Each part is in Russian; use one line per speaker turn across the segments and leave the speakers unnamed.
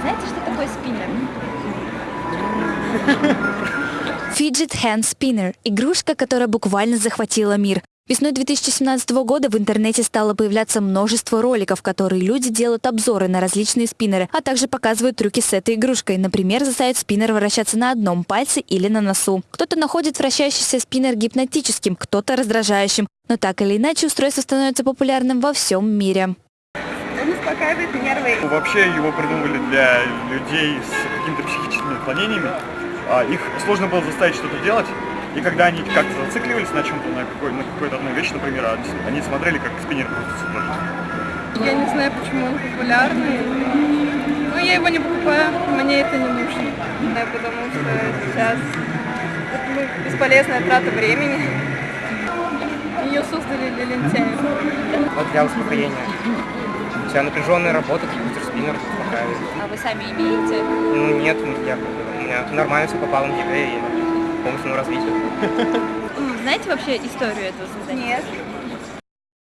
Знаете, что такое спиннер?
Fidget Hand Spinner – игрушка, которая буквально захватила мир. Весной 2017 года в интернете стало появляться множество роликов, которые люди делают обзоры на различные спиннеры, а также показывают трюки с этой игрушкой. Например, заставят спиннер вращаться на одном пальце или на носу. Кто-то находит вращающийся спиннер гипнотическим, кто-то раздражающим. Но так или иначе устройство становится популярным во всем мире.
Успокаивает нервы.
Ну, Вообще его придумывали для людей с какими-то психическими отклонениями. А, Их сложно было заставить что-то делать. И когда они как-то зацикливались на чем-то, на, какой, на какой-то одной вещи, например, а они- смотрели, как спиннер крутится тоже.
Я не знаю, почему он популярный. Но я его не покупаю, мне это не нужно. Да, потому что сейчас это ну, бесполезная трата времени. Ее создали для лентяев.
Вот для успокоения. Вся напряженная работа, компьютер спиннер успокаивает.
А вы сами имеете?
Ну нет, я, у меня нормально все попало на ЕГЭ и по умственному развитию.
М, Знаете вообще историю этого создания? Нет.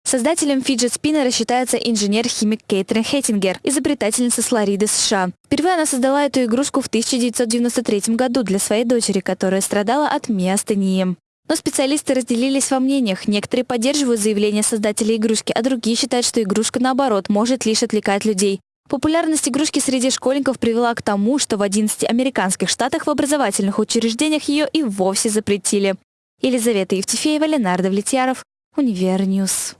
Создателем фиджет спиннера считается инженер-химик Кейтрин Хеттингер, изобретательница с Флориды, США. Впервые она создала эту игрушку в 1993 году для своей дочери, которая страдала от миастении. Но специалисты разделились во мнениях. Некоторые поддерживают заявление создателя игрушки, а другие считают, что игрушка, наоборот, может лишь отвлекать людей. Популярность игрушки среди школьников привела к тому, что в 11 американских штатах в образовательных учреждениях ее и вовсе запретили. Елизавета Евтефеева, Ленар Давлетьяров, Univer News.